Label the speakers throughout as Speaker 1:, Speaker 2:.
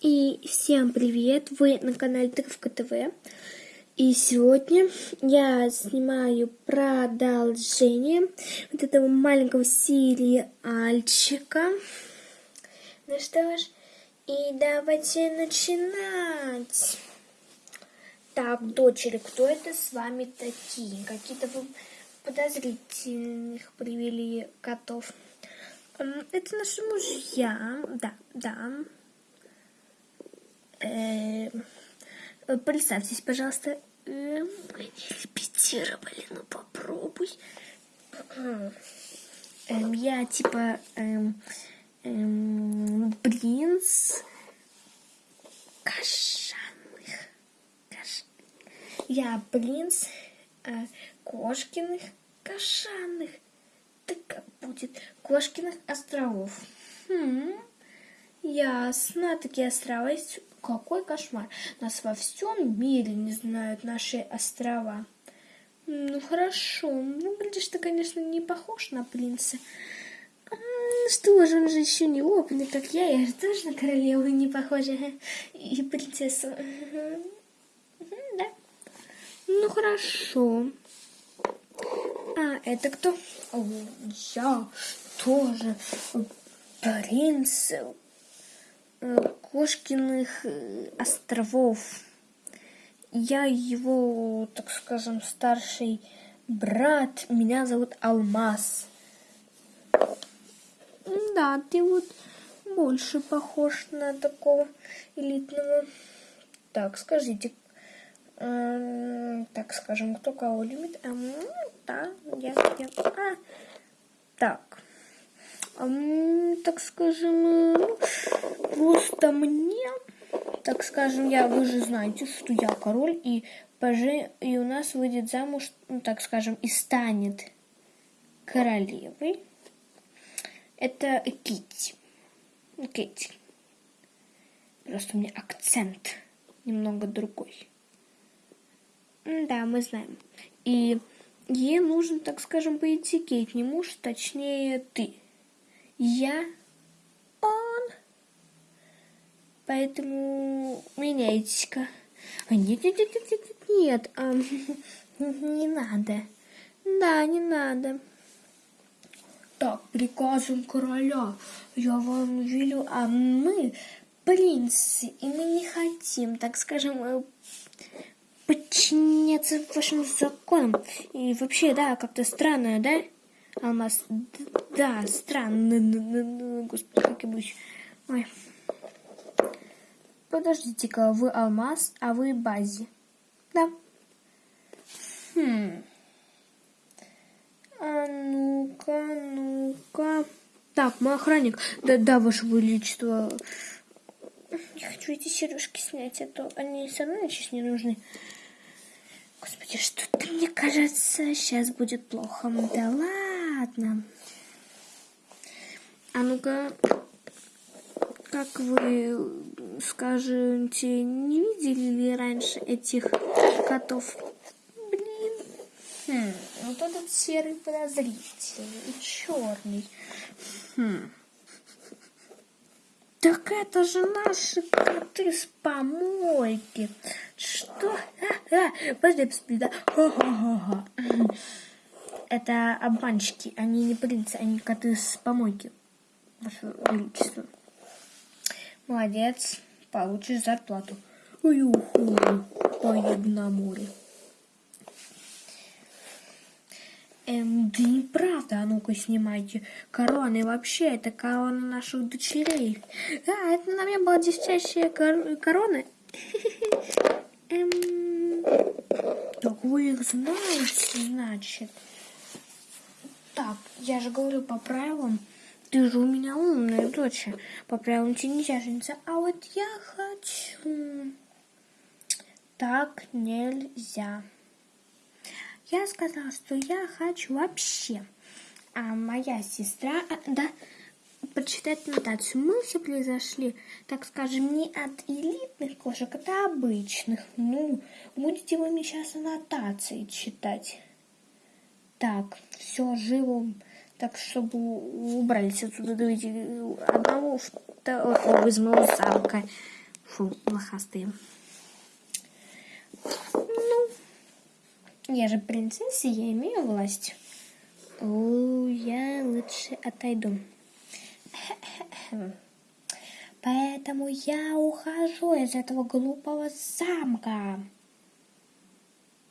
Speaker 1: И всем привет! Вы на канале Тыковка ТВ. И сегодня я снимаю продолжение вот этого маленького сериальчика. Ну что ж, и давайте начинать. Так, дочери, кто это с вами такие? Какие-то вы подозрительных привели котов. Это наши мужья, да, да. Э, представьтесь, пожалуйста. Э, мы не репетировали, ну попробуй. Эм, я типа эм, эм, принц кошаных. Кош... Я принц э, кошкиных кошаных. Так будет кошкиных островов. Хм, ясно, такие острова есть какой кошмар. Нас во всем мире не знают наши острова. Ну хорошо, ну глядишь, ты, конечно, не похож на принца. Ну что же, он же еще не опытный, как я, я же тоже на королеву не похожа. И принцессу. Да. Ну хорошо. А, это кто? О, я тоже принц Кошкиных э, островов. Я его, так скажем, старший брат. Меня зовут Алмаз. Да, ты вот больше похож на такого элитного. Так, скажите, э, так скажем, кто кого любит? А, да, я, я. А, так так скажем, ну, просто мне, так скажем, я, вы же знаете, что я король, и, поже, и у нас выйдет замуж, ну, так скажем, и станет королевой. Это Китти. Китти. Просто у меня акцент немного другой. Да, мы знаем. И ей нужен, так скажем, по этикете, не муж, точнее, ты я, он. Поэтому меняйтесь-ка. А нет, нет, нет, нет, нет, нет, а, не надо. Да, не надо. Так, приказом короля я вам велю, а мы принцы, и мы не хотим, так скажем, э, подчиняться вашим законам. И вообще, да, как-то странно, да? Алмаз. Да, странно. Господи, как я буду... Ой. Подождите-ка, вы алмаз, а вы бази. Да. Хм. А ну-ка, ну-ка. Так, мой охранник. Да, да, ваше величество. Я хочу эти сережки снять, а то они все равно сейчас не нужны. Господи, что-то мне кажется, сейчас будет плохо. Да ладно. А ну-ка, как вы скажете, не видели ли раньше этих котов? Блин. Хм, вот этот серый подозрительный и черный. Хм. Так это же наши коты с помойки. Что? А, а, подожди, посмотри, да. Ха-ха-ха это обманщики, они не принцы, они коты с помойки. Ваше Величество. Молодец, получишь зарплату. Уюху, поеду на море. Эм, да неправда, а ну-ка снимайте. Короны вообще, это корона наших дочерей. А, это на мне была десятящая кор корона. Эм, так вы их знаете, значит. Так, я же говорю по правилам. Ты же у меня умная дочь. По правилам жениться. А вот я хочу. Так нельзя. Я сказала, что я хочу вообще. А моя сестра, а, да, прочитать нотацию. Мы все произошли, так скажем, не от элитных кошек, а от обычных. Ну, будете вы мне сейчас аннотации читать. Так, все живо, так, чтобы убрались отсюда, давайте одного, второго из моего замка. Фу, лохастые. Ну, я же принцесса, я имею власть. О, я лучше отойду. Поэтому я ухожу из этого глупого замка.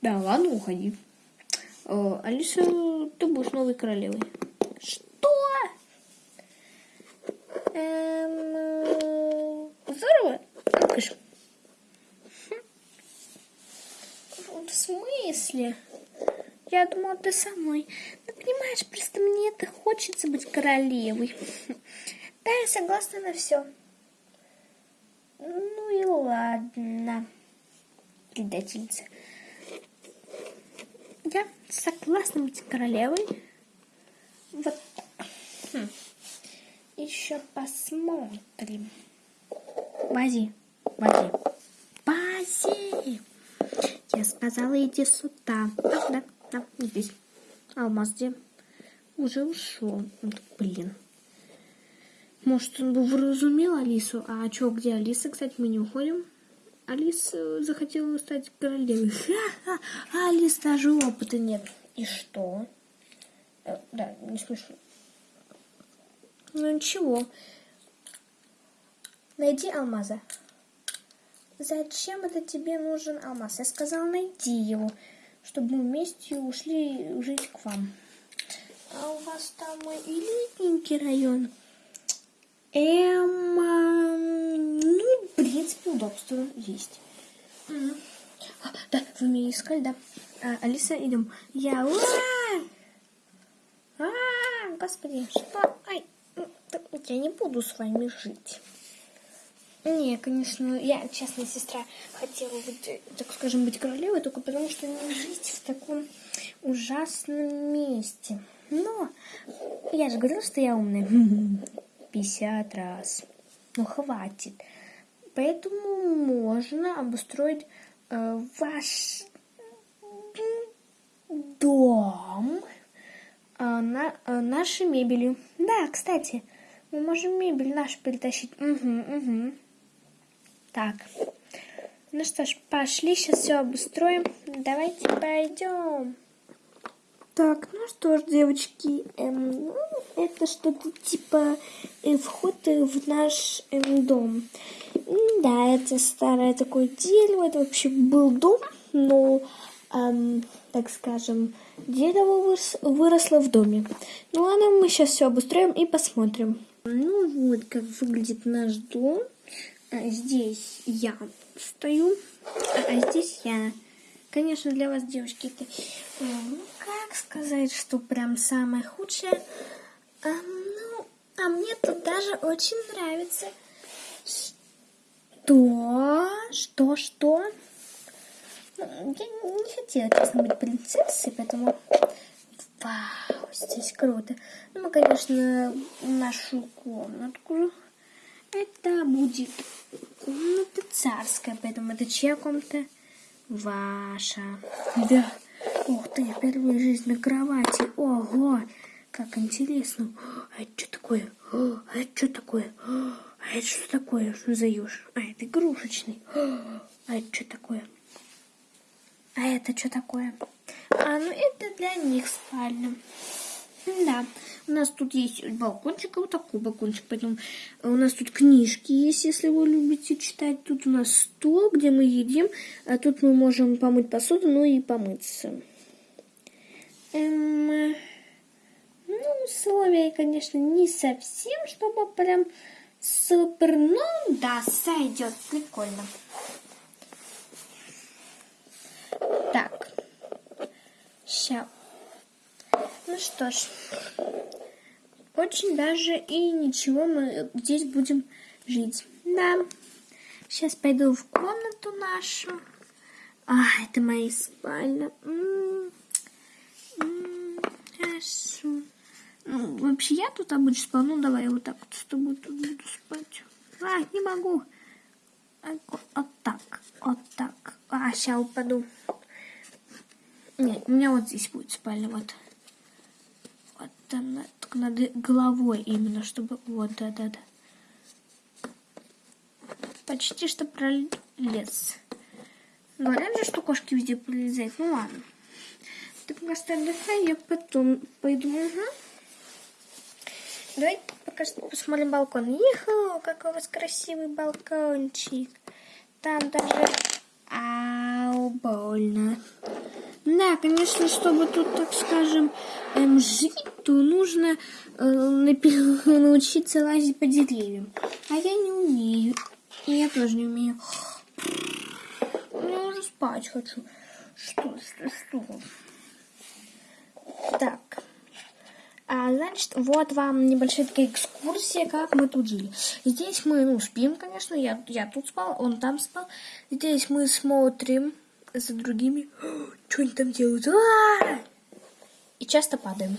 Speaker 1: Да, ладно, уходи. О, Алиса, ты будешь новой королевой. Что? Эм, здорово. Покажи. В смысле? Я думала, ты со мной. Ну, понимаешь, просто мне это хочется быть королевой. Да, я согласна на все. Ну и ладно, предательница. Я согласна быть королевой. Вот. Хм. Еще посмотрим. Бази, Бази, Бази. Я сказала, иди сюда. Да, да, здесь. Алмаз где? Уже ушел. Блин. Может, он бы вразумел Алису? А что, где Алиса? Кстати, мы не уходим. Алиса захотела стать королевой. Ха-ха! А Алис даже опыта нет. И что? Э, да, не смешно. Ну ничего. Найди алмаза. Зачем это тебе нужен алмаз? Я сказала, найди его, чтобы мы вместе ушли жить к вам. А у вас там элитненький район. Эм, ну, в принципе, удобство есть. А, да, вы меня искали, да? А, Алиса, идем. Я... А, а, господи, что? Ай, я не буду с вами жить. Не, конечно, я, честная сестра, хотела быть, так скажем, быть королевой, только потому что не жить в таком ужасном месте. Но я же говорила, что я умная. 50 раз. Ну, хватит. Поэтому можно обустроить э, ваш дом э, на, э, нашей мебелью. Да, кстати, мы можем мебель нашу перетащить. Угу, угу. Так. Ну что ж, пошли, сейчас все обустроим. Давайте пойдем. Так, ну что ж, девочки, эм, ну, это что-то типа э, вход в наш эм, дом. Да, это старое такое дерево, это вообще был дом, но, эм, так скажем, дерево вырос, выросло в доме. Ну ладно, мы сейчас все обустроим и посмотрим. Ну вот, как выглядит наш дом. А здесь я стою, а здесь я. Конечно, для вас, девочки, это, ну, как сказать, что прям самое худшее. А, ну, а мне тут даже очень нравится. Что? Что, что? Ну, я не хотела, честно, быть принцессой, поэтому... Вау, здесь круто. Ну, мы, конечно, нашу комнатку. Это будет комната царская, поэтому это чья комната? Ваша. Да. Ух ты, впервые жизнь на кровати. Ого, как интересно. А это что такое? А это что такое? А это что такое? Что за еж? А это игрушечный. А это что такое? А это что такое? А, ну это для них спальня. Да, у нас тут есть балкончик, а вот такой балкончик. Поэтому у нас тут книжки есть, если вы любите читать. Тут у нас стол, где мы едим. А тут мы можем помыть посуду, ну и помыться. Эм, ну, условия, конечно, не совсем, чтобы прям супер. Ну, да, сойдет. Прикольно. Так. Сейчас ну что ж, очень даже и ничего мы здесь будем жить. Да, сейчас пойду в комнату нашу. А, это моя спальня. хорошо. Ну, вообще я тут обычно спал. Ну, давай я вот так вот с тобой тут буду спать. А, не могу. Вот так, вот так. А, сейчас упаду. Нет, у меня вот здесь будет спальня, вот там только над головой именно, чтобы... Вот, да-да-да. почти что пролез. Говорят же, что кошки везде пролезают. Ну ладно. Ты просто отдыхай, я потом пойду. Угу. Давай пока что посмотрим балкон. Иху, какой у вас красивый балкончик. Там даже... Ау, больно. Да, конечно, чтобы тут, так скажем, эм, жить, то нужно э, научиться лазить по деревьям. А я не умею. И я тоже не умею. Я уже спать хочу. Что, что, что? Так. А, значит, вот вам небольшая такая экскурсия, как мы тут жили. Здесь мы, ну, спим, конечно, я, я тут спал, он там спал. Здесь мы смотрим за другими. Что они там делают? А! И часто падаем.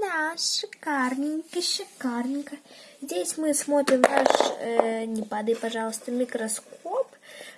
Speaker 1: Да, шикарненько, шикарненько. Здесь мы смотрим наш, э, не падай, пожалуйста, микроскоп.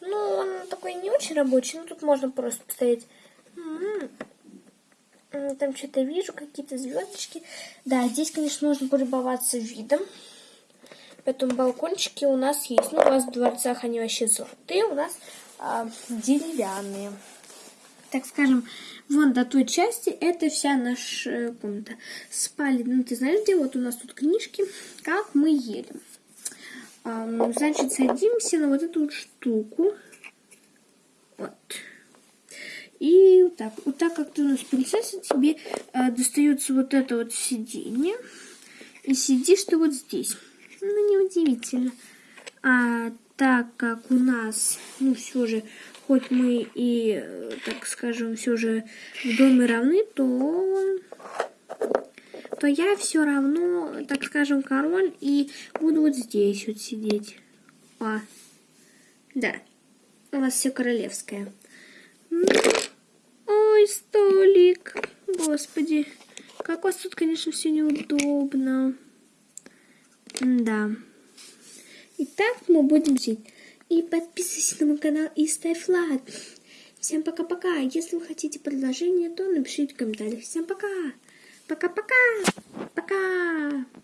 Speaker 1: Ну, он такой не очень рабочий, но тут можно просто поставить там что-то вижу, какие-то звездочки. Да, здесь, конечно, можно полюбоваться видом. Поэтому балкончики у нас есть. Ну, у вас в дворцах они вообще золотые, у нас а, деревянные. Так скажем, вон до той части это вся наша комната. Спальня, ну ты знаешь, где вот у нас тут книжки, как мы едем. Ну, значит, садимся на вот эту вот штуку. Вот. И вот так. Вот так как ты у нас принцесса, тебе э, достается вот это вот сиденье. И сидишь ты вот здесь. Ну, неудивительно. А так как у нас, ну, все же, хоть мы и, э, так скажем, все же в доме равны, то то я все равно, так скажем, король и буду вот здесь вот сидеть. А, да, у вас все королевское. Ой, столик. Господи. Как у вас тут, конечно, все неудобно. Да. Итак, мы будем жить. И подписывайся на мой канал и ставь лайк. Всем пока-пока. Если вы хотите предложение, то напишите в комментариях. Всем пока. Пока-пока. Пока. -пока. пока.